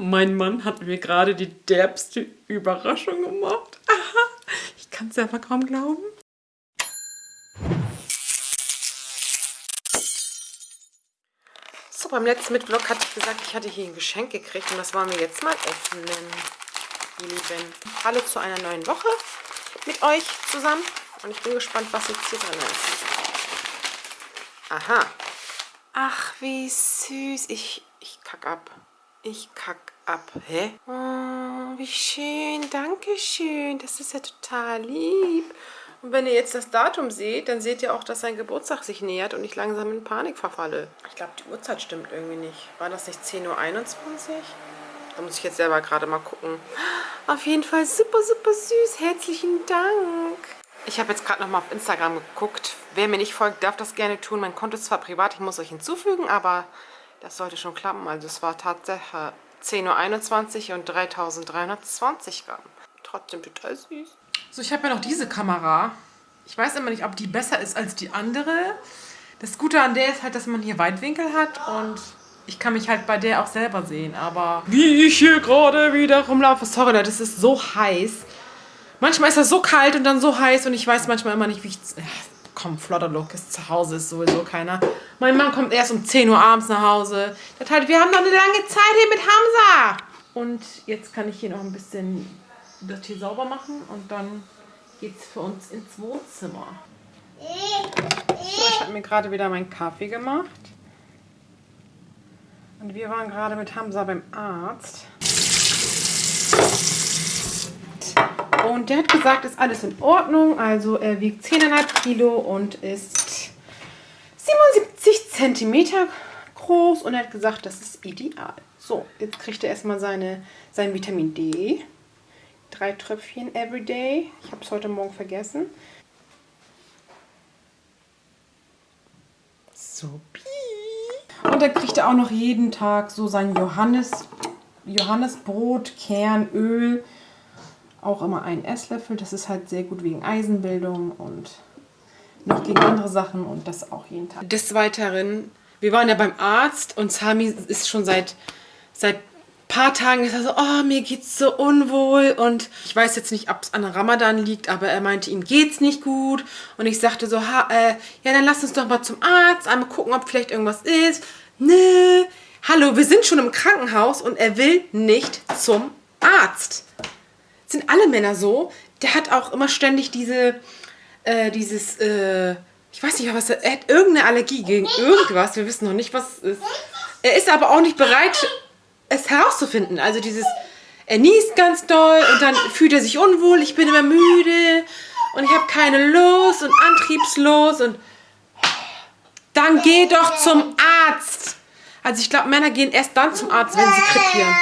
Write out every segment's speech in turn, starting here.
Mein Mann hat mir gerade die derbste Überraschung gemacht. Aha, ich kann es selber kaum glauben. So, beim letzten Mitvlog hatte ich gesagt, ich hatte hier ein Geschenk gekriegt und das wollen wir jetzt mal öffnen. Die Lieben. Hallo zu einer neuen Woche mit euch zusammen und ich bin gespannt, was jetzt hier drin ist. Aha. Ach, wie süß. Ich, ich kack ab. Ich kack ab. Hä? Oh, wie schön. Dankeschön. Das ist ja total lieb. Und wenn ihr jetzt das Datum seht, dann seht ihr auch, dass sein Geburtstag sich nähert und ich langsam in Panik verfalle. Ich glaube, die Uhrzeit stimmt irgendwie nicht. War das nicht 10.21 Uhr? Da muss ich jetzt selber gerade mal gucken. Auf jeden Fall super, super süß. Herzlichen Dank. Ich habe jetzt gerade nochmal auf Instagram geguckt. Wer mir nicht folgt, darf das gerne tun. Mein Konto ist zwar privat, ich muss euch hinzufügen, aber das sollte schon klappen. Also es war tatsächlich 10.21 Uhr und 3320 Gramm. Trotzdem total süß. So, ich habe ja noch diese Kamera. Ich weiß immer nicht, ob die besser ist als die andere. Das Gute an der ist halt, dass man hier Weitwinkel hat und ich kann mich halt bei der auch selber sehen. Aber wie ich hier gerade wieder rumlaufe, sorry Leute, es ist so heiß. Manchmal ist das so kalt und dann so heiß und ich weiß manchmal immer nicht, wie ich... Komm, Flotterlook ist zu Hause, ist sowieso keiner. Mein Mann kommt erst um 10 Uhr abends nach Hause. Das halt, wir haben noch eine lange Zeit hier mit Hamza. Und jetzt kann ich hier noch ein bisschen das hier sauber machen und dann geht's für uns ins Wohnzimmer. So, ich habe mir gerade wieder meinen Kaffee gemacht. Und wir waren gerade mit Hamza beim Arzt. Und der hat gesagt, ist alles in Ordnung. Also er wiegt 10,5 Kilo und ist 77 Zentimeter groß. Und er hat gesagt, das ist ideal. So, jetzt kriegt er erstmal seine, sein Vitamin D. Drei Tröpfchen everyday. Ich habe es heute Morgen vergessen. So, Und dann kriegt er auch noch jeden Tag so sein Johannes, Johannesbrot, Kernöl. Auch immer einen Esslöffel. Das ist halt sehr gut wegen Eisenbildung und noch gegen andere Sachen und das auch jeden Tag. Des Weiteren, wir waren ja beim Arzt und Sami ist schon seit, seit paar Tagen ist er so, oh, mir geht's so unwohl und ich weiß jetzt nicht, ob es an Ramadan liegt, aber er meinte, ihm geht's nicht gut und ich sagte so, ha, äh, ja, dann lass uns doch mal zum Arzt, einmal gucken, ob vielleicht irgendwas ist. Nö, hallo, wir sind schon im Krankenhaus und er will nicht zum Arzt. Sind alle Männer so? Der hat auch immer ständig diese, äh, dieses, äh, ich weiß nicht, was er, er hat irgendeine Allergie gegen irgendwas, wir wissen noch nicht, was es ist. Er ist aber auch nicht bereit, es herauszufinden. Also dieses, er niest ganz doll und dann fühlt er sich unwohl, ich bin immer müde und ich habe keine Lust und antriebslos und dann geh doch zum Arzt. Also ich glaube, Männer gehen erst dann zum Arzt, wenn sie krepieren.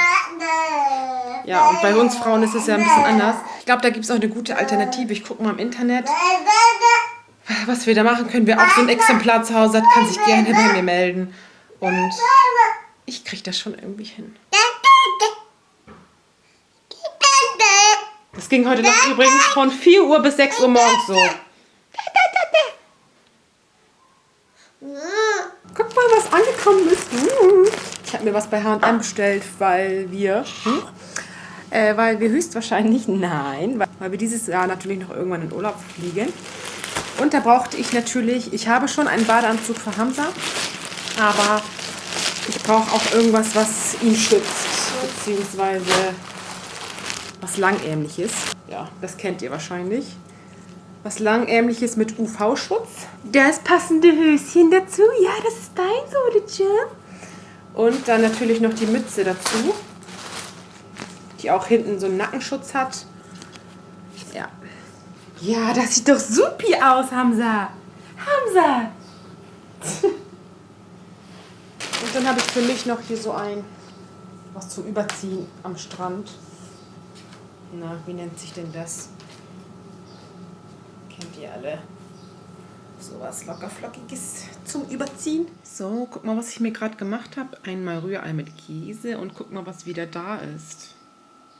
Ja, und bei uns Frauen ist es ja ein bisschen anders. Ich glaube, da gibt es auch eine gute Alternative. Ich gucke mal im Internet, was wir da machen können. Wer auch so ein Exemplar zu Hause hat, kann sich gerne bei mir melden. Und ich kriege das schon irgendwie hin. Das ging heute Nacht übrigens von 4 Uhr bis 6 Uhr morgens so. Guck mal, was angekommen ist. Ich habe mir was bei H&M bestellt, weil wir... Hm, äh, weil wir höchstwahrscheinlich... Nein, weil wir dieses Jahr natürlich noch irgendwann in Urlaub fliegen. Und da brauchte ich natürlich... Ich habe schon einen Badeanzug für Hamza, aber ich brauche auch irgendwas, was ihn schützt, beziehungsweise was langärmliches. Ja, das kennt ihr wahrscheinlich. Was langärmliches mit UV-Schutz. Das passende Höschen dazu. Ja, das ist dein Sodetje. Und dann natürlich noch die Mütze dazu, die auch hinten so einen Nackenschutz hat. Ja. Ja, das sieht doch supi aus, Hamza. Hamza. Und dann habe ich für mich noch hier so ein, was zum Überziehen am Strand. Na, wie nennt sich denn das? Kennt ihr alle. So was lockerflockiges zum Überziehen. So, guck mal, was ich mir gerade gemacht habe. Einmal Rührei mit Käse und guck mal, was wieder da ist.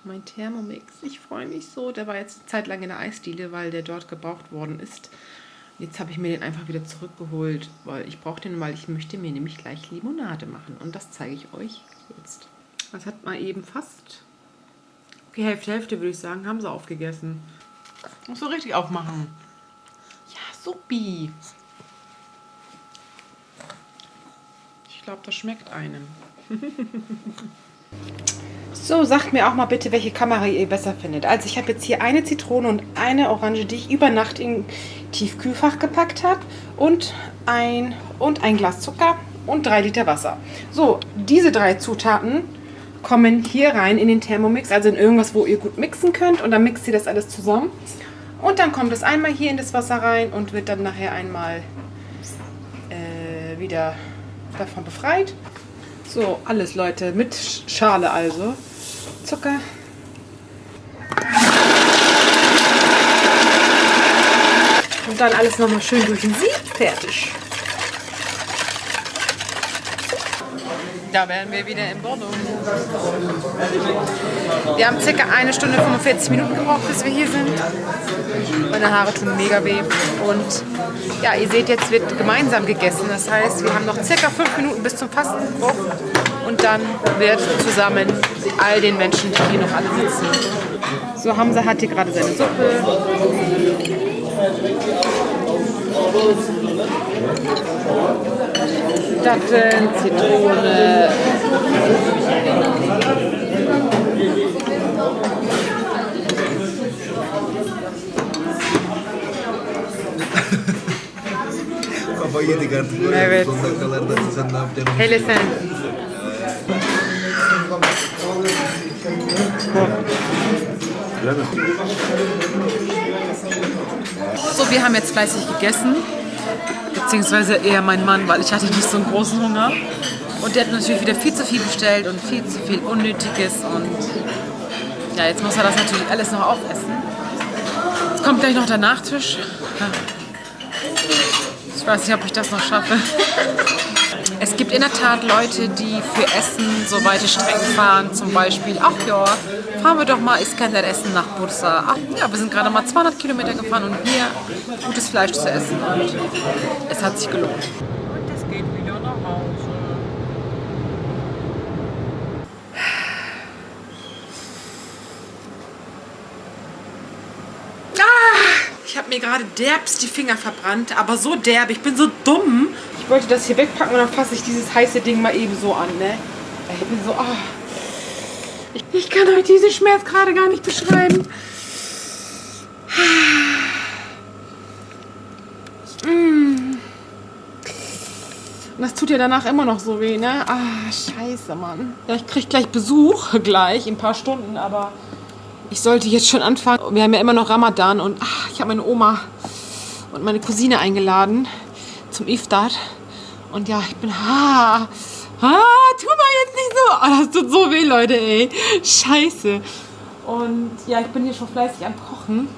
Mein Thermomix. Ich freue mich so. Der war jetzt eine Zeit lang in der Eisdiele, weil der dort gebraucht worden ist. Jetzt habe ich mir den einfach wieder zurückgeholt, weil ich brauche den, weil ich möchte mir nämlich gleich Limonade machen. Und das zeige ich euch jetzt. Das hat mal eben fast... Okay, Hälfte, Hälfte würde ich sagen, haben sie aufgegessen. Musst du richtig aufmachen. Ja, supi. Ich glaube, das schmeckt einem. so, sagt mir auch mal bitte, welche Kamera ihr besser findet. Also ich habe jetzt hier eine Zitrone und eine Orange, die ich über Nacht in Tiefkühlfach gepackt habe. Und ein, und ein Glas Zucker und drei Liter Wasser. So, diese drei Zutaten kommen hier rein in den Thermomix, also in irgendwas, wo ihr gut mixen könnt. Und dann mixt ihr das alles zusammen. Und dann kommt es einmal hier in das Wasser rein und wird dann nachher einmal äh, wieder davon befreit. So, alles Leute, mit Schale also. Zucker. Und dann alles nochmal schön durch den Sieb. Fertig. Da wären wir wieder in Bordeaux. Wir haben circa eine Stunde 45 Minuten gebraucht, bis wir hier sind. Meine Haare tun mega weh. Und ja, ihr seht, jetzt wird gemeinsam gegessen. Das heißt, wir haben noch circa fünf Minuten bis zum Fastenbruch. Und dann wird zusammen all den Menschen, die hier noch alle sitzen. So, Hamza hat hier gerade seine Suppe. Datteln, Zitrone. Kafayı yedik artık. Evet. Son dakikalarda sen ne yapacaksın? Hele sen. So, wir haben jetzt fleißig gegessen. Beziehungsweise eher mein Mann, weil ich hatte nicht so einen großen Hunger. Und der hat natürlich wieder viel zu viel bestellt und viel zu viel Unnötiges. Und ja, jetzt muss er das natürlich alles noch aufessen. Jetzt kommt gleich noch der Nachtisch. Ich weiß nicht, ob ich das noch schaffe. Es gibt in der Tat Leute, die für Essen so weite Strecken fahren. Zum Beispiel, ach ja, fahren wir doch mal Iskender essen nach Bursa. Ach ja, wir sind gerade mal 200 Kilometer gefahren, um hier gutes Fleisch zu essen. Und es hat sich gelohnt. Und es geht wieder nach Hause. Ich habe mir gerade derbst die Finger verbrannt, aber so derb, ich bin so dumm. Ich wollte das hier wegpacken und dann fasse ich dieses heiße Ding mal eben so an, ne? Ich bin so, ah. Ich, kann euch diesen Schmerz gerade gar nicht beschreiben. Mm. Und das tut ja danach immer noch so weh, ne? Ah, scheiße, Mann. Ja, ich krieg gleich Besuch, gleich, in ein paar Stunden, aber ich sollte jetzt schon anfangen. Wir haben ja immer noch Ramadan und ach, ich habe meine Oma und meine Cousine eingeladen zum Iftar. Und ja, ich bin. Ah, ah, tu mal jetzt nicht so. Oh, das tut so weh, Leute, ey. Scheiße. Und ja, ich bin hier schon fleißig am Kochen.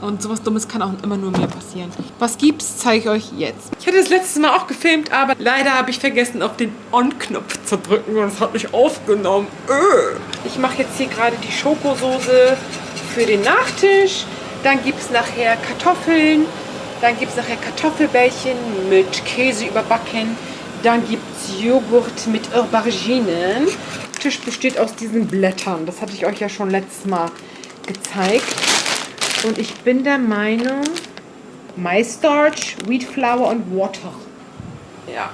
Und sowas Dummes kann auch immer nur mir passieren. Was gibt's, zeige ich euch jetzt. Ich hatte das letzte Mal auch gefilmt, aber leider habe ich vergessen, auf den On-Knopf zu drücken und es hat mich aufgenommen. Öh. Ich mache jetzt hier gerade die Schokosoße für den Nachtisch. Dann gibt es nachher Kartoffeln. Dann gibt es nachher Kartoffelbällchen mit Käse überbacken. Dann gibt es Joghurt mit Auberginen. Der Tisch besteht aus diesen Blättern. Das hatte ich euch ja schon letztes Mal gezeigt. Und ich bin der Meinung, MyStarch, Wheat Flour und Water. Ja.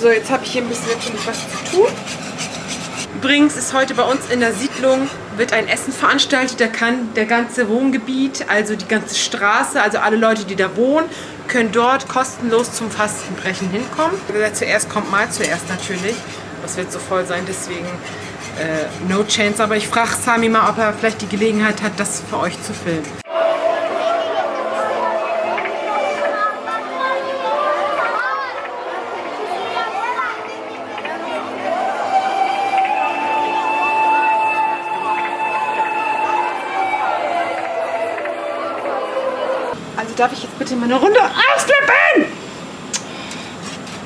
So, jetzt habe ich hier ein bisschen natürlich was zu tun. Übrigens ist heute bei uns in der Siedlung wird ein Essen veranstaltet. Da kann der ganze Wohngebiet, also die ganze Straße, also alle Leute, die da wohnen, können dort kostenlos zum Fastenbrechen hinkommen. Wer zuerst kommt, mal zuerst natürlich. Das wird so voll sein, deswegen äh, no chance. Aber ich frage Sami mal, ob er vielleicht die Gelegenheit hat, das für euch zu filmen. Also darf ich jetzt bitte mal eine Runde ausflippen?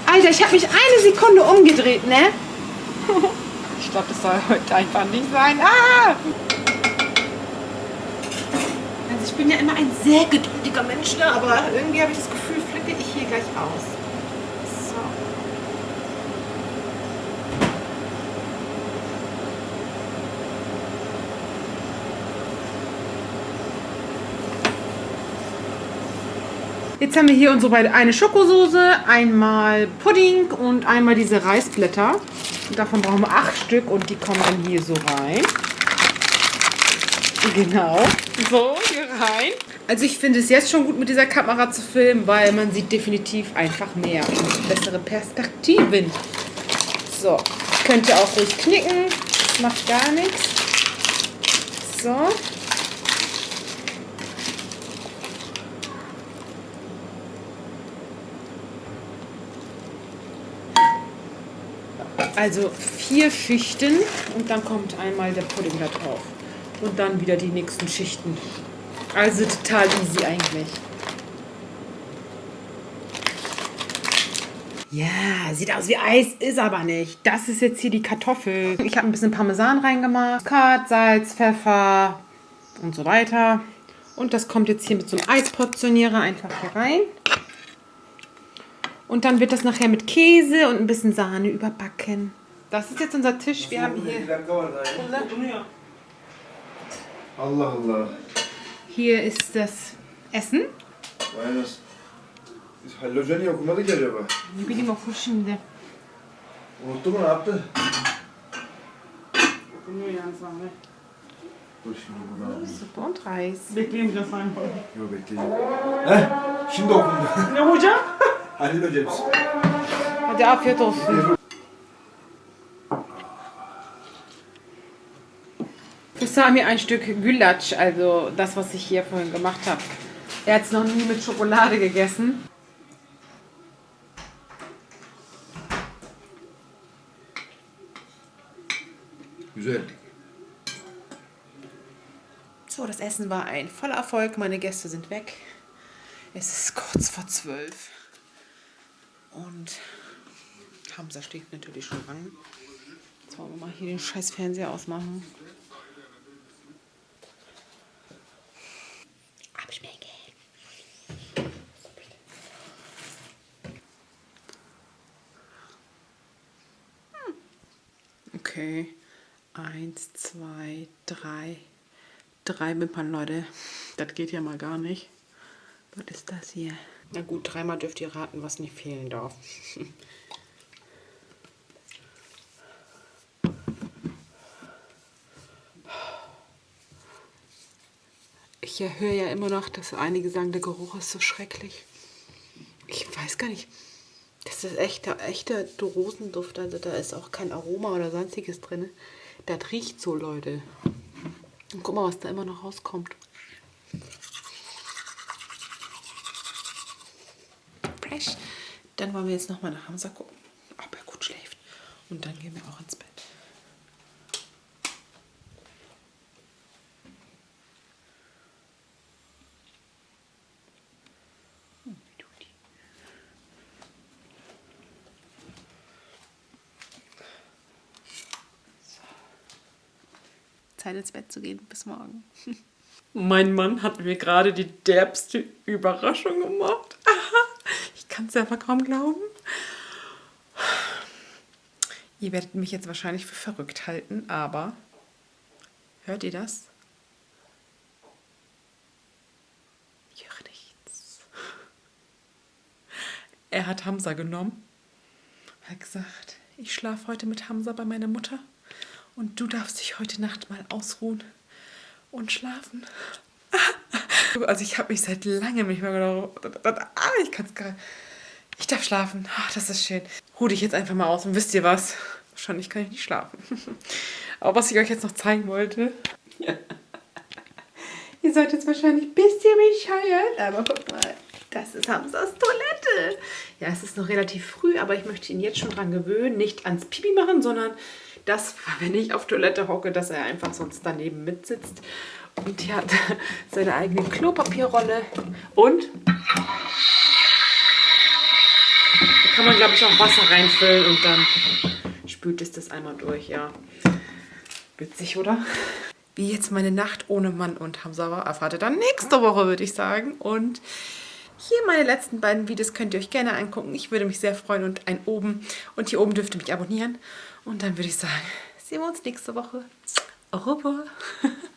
Alter, ich habe mich eine Sekunde umgedreht, ne? glaube, das soll heute einfach nicht sein. Ah! Also ich bin ja immer ein sehr geduldiger Mensch, ne? aber irgendwie habe ich das Gefühl, flippe ich hier gleich aus. So. Jetzt haben wir hier unsere beiden, eine Schokosoße, einmal Pudding und einmal diese Reisblätter. Davon brauchen wir acht Stück und die kommen dann hier so rein. Genau, so hier rein. Also ich finde es jetzt schon gut mit dieser Kamera zu filmen, weil man sieht definitiv einfach mehr und bessere Perspektiven. So, könnt ihr auch ruhig knicken, macht gar nichts. So. Also vier Schichten und dann kommt einmal der Pudding da drauf. Und dann wieder die nächsten Schichten. Also total easy eigentlich. Ja, sieht aus wie Eis, ist aber nicht. Das ist jetzt hier die Kartoffel. Ich habe ein bisschen Parmesan reingemacht. Kat, Salz, Pfeffer und so weiter. Und das kommt jetzt hier mit so einem Eisportionierer einfach hier rein. Und dann wird das nachher mit Käse und ein bisschen Sahne überbacken. Das ist jetzt unser Tisch. Wir haben hier... Allah Allah. Hier ist das Essen. Hoca niye okumadı ki acaba? Ne bileyim okur şimdi. Unuttu mu ne yaptı? Okunuyor yani sahne. Dur şimdi bunu alayım. Suppe und Reis. Biraz sahne. Yok bekleyin. Heh şimdi okundu. Ne hocam? Halil Hocamız. Hadi afiyet olsun. Für Sami ein Stück Gulasch, also das, was ich hier vorhin gemacht habe. Er hat es noch nie mit Schokolade gegessen. Güzel. So, das Essen war ein voller Erfolg. Meine Gäste sind weg. Es ist kurz vor zwölf. Und Hamza steht natürlich schon an. Jetzt wollen wir mal hier den scheiß Fernseher ausmachen. Abschmecken. Hm. Okay. Eins, zwei, drei. Drei Wimpern, Leute. Das geht ja mal gar nicht. Was ist das hier? Na gut, dreimal dürft ihr raten, was nicht fehlen darf. Ich höre ja immer noch, dass einige sagen, der Geruch ist so schrecklich. Ich weiß gar nicht. Das ist echter, echter Rosenduft. Also da ist auch kein Aroma oder sonstiges drin. Das riecht so, Leute. Und guck mal, was da immer noch rauskommt. Dann wollen wir jetzt nochmal nach Hamza gucken, ob er gut schläft. Und dann gehen wir auch ins Bett. Hm? Zeit ins Bett zu gehen. Bis morgen. Mein Mann hat mir gerade die derbste Überraschung gemacht. Aha, kann es selber kaum glauben. Ihr werdet mich jetzt wahrscheinlich für verrückt halten, aber hört ihr das? Ich höre nichts. Er hat Hamza genommen, hat gesagt, ich schlafe heute mit Hamza bei meiner Mutter und du darfst dich heute Nacht mal ausruhen und schlafen. Also ich habe mich seit langem nicht mehr gedacht, ah, ich kann es gar Ich darf schlafen. Ach, das ist schön. Ruh dich jetzt einfach mal aus und wisst ihr was? Wahrscheinlich kann ich nicht schlafen. Aber was ich euch jetzt noch zeigen wollte. ihr seid jetzt wahrscheinlich ein bisschen bescheuert, aber guck mal. Das ist Hamsters Toilette. Ja, es ist noch relativ früh, aber ich möchte ihn jetzt schon dran gewöhnen. Nicht ans Pipi machen, sondern dass, wenn ich auf Toilette hocke, dass er einfach sonst daneben mitsitzt. Und hier hat seine eigene Klopapierrolle. Und kann man, glaube ich, auch Wasser reinfüllen und dann spült es das einmal durch, ja. Witzig, oder? Wie jetzt meine Nacht ohne Mann und Hamza war, erfahrt ihr dann nächste Woche, würde ich sagen. Und hier meine letzten beiden Videos könnt ihr euch gerne angucken. Ich würde mich sehr freuen und ein oben. Und hier oben dürft ihr mich abonnieren. Und dann würde ich sagen, sehen wir uns nächste Woche. Revoir.